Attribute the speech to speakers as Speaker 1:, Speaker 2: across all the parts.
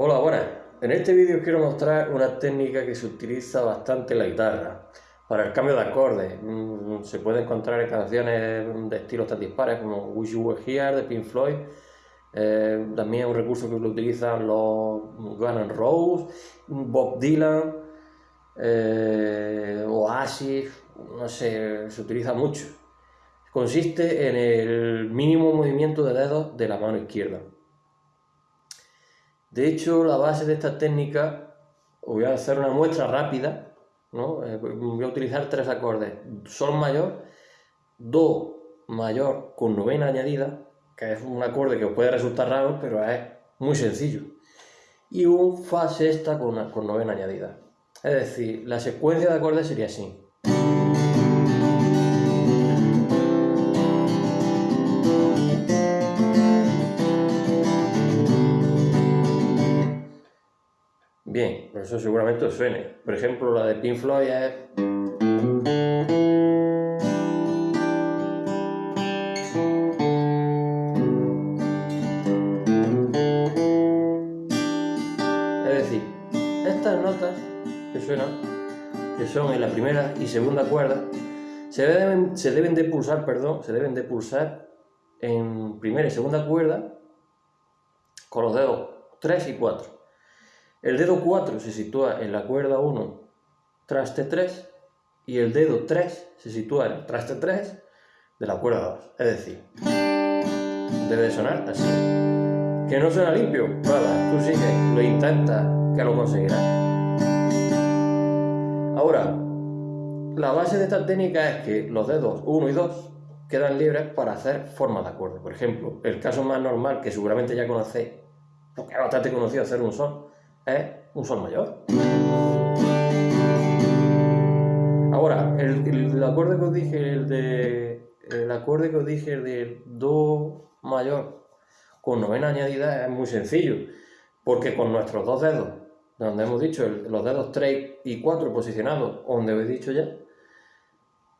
Speaker 1: Hola, buenas. En este vídeo quiero mostrar una técnica que se utiliza bastante en la guitarra para el cambio de acordes. Mm, se puede encontrar en canciones de estilos tan dispares como Wish You Were Here de Pink Floyd. Eh, también es un recurso que lo utilizan los Guns N' Roses, Bob Dylan, eh, Oasis, no sé, se utiliza mucho. Consiste en el mínimo movimiento de dedos de la mano izquierda. De hecho, la base de esta técnica, voy a hacer una muestra rápida, ¿no? Eh, voy a utilizar tres acordes, Sol mayor, Do mayor con novena añadida, que es un acorde que os puede resultar raro, pero es muy sencillo, y un Fa sexta con, con novena añadida. Es decir, la secuencia de acordes sería así. Bien, por eso seguramente os suene. Por ejemplo, la de Pink Floyd es... Es decir, estas notas que suenan, que son en la primera y segunda cuerda, se deben, se deben de pulsar, perdón, se deben de pulsar en primera y segunda cuerda con los dedos 3 y 4. El dedo 4 se sitúa en la cuerda 1, traste 3, y el dedo 3 se sitúa en el traste 3 de la cuerda 2. Es decir, debe de sonar así. ¿Que no suena limpio? Nada, tú sigue, lo intentas, que lo conseguirás. Ahora, la base de esta técnica es que los dedos 1 y 2 quedan libres para hacer formas de acorde. Por ejemplo, el caso más normal que seguramente ya conocéis, porque es bastante conocido hacer un sol, es un sol mayor. Ahora, el, acorde que os dije, el de el acorde que os dije, de do mayor con novena añadida es muy sencillo, porque con nuestros dos dedos, donde hemos dicho los dedos 3 y 4 posicionados, donde os he dicho ya,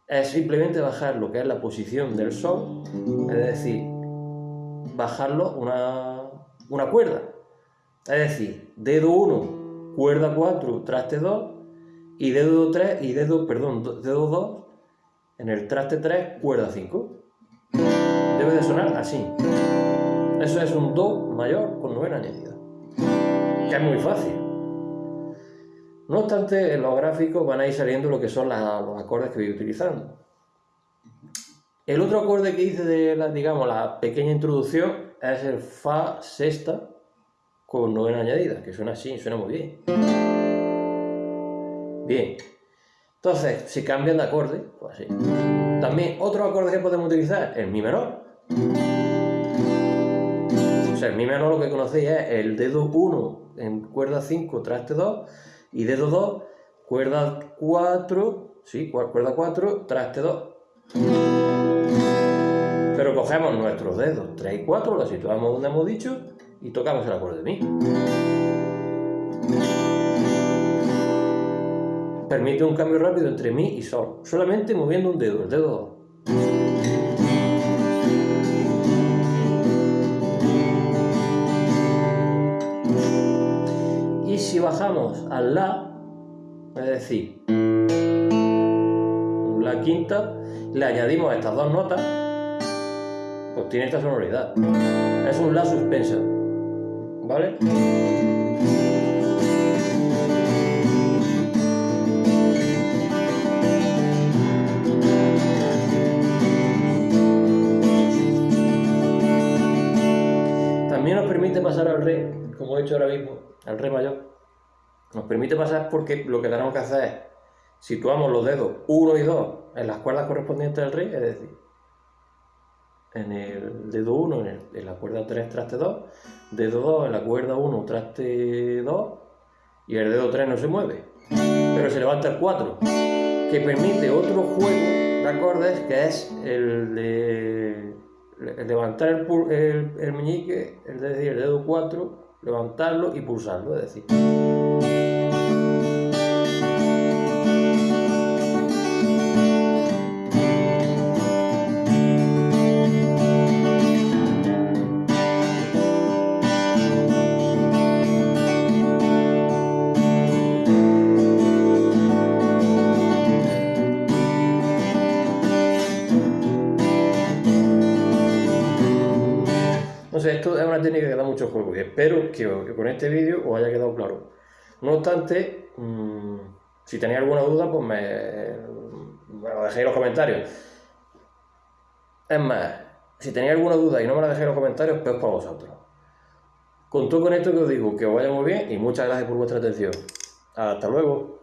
Speaker 1: es simplemente bajar lo que es la posición del sol, es decir, bajarlo una, una cuerda, es decir, dedo 1, cuerda 4, traste 2, y dedo 3, y dedo, perdón, dedo 2, en el traste 3, cuerda 5. Debe de sonar así. Eso es un Do mayor con novena añadida. Que es muy fácil. No obstante, en los gráficos van a ir saliendo lo que son los acordes que voy utilizando. El otro acorde que hice de la, digamos, la pequeña introducción es el Fa sexta, con novena añadida, que suena así, suena muy bien. Bien. Entonces, si cambian de acorde, pues así. También otro acorde que podemos utilizar, el mi menor. O sea, el mi menor lo que conocéis es el dedo 1 en cuerda 5, traste 2, y dedo 2, cuerda 4, sí, cuerda 4, traste 2. Pero cogemos nuestros dedos 3 y 4, los situamos donde hemos dicho, y tocamos el acorde de Mi. Permite un cambio rápido entre Mi y Sol, solamente moviendo un dedo, el dedo 2. Y si bajamos al La, es decir, la quinta, le añadimos estas dos notas, pues tiene esta sonoridad. Es un La suspenso. ¿Vale? También nos permite pasar al re, como he hecho ahora mismo, al re mayor. Nos permite pasar porque lo que tenemos que hacer es situamos los dedos 1 y 2 en las cuerdas correspondientes al re, es decir, en el dedo 1 en, la cuerda 3 traste 2, dedo 2 en la cuerda 1 traste 2 y el dedo 3 no se mueve, pero se levanta el 4, que permite otro juego de acordes que es el de levantar el, el, meñique, es decir, el dedo 4, levantarlo y pulsarlo, es decir. Una técnica que da mucho juego y espero que, con este vídeo os haya quedado claro. No obstante, mm, si tenéis alguna duda, pues me, lo dejéis en los comentarios. Es más, si tenéis alguna duda y no me la dejéis en los comentarios, pues para vosotros. Con todo con esto que os digo, que os vaya muy bien y muchas gracias por vuestra atención. Hasta luego.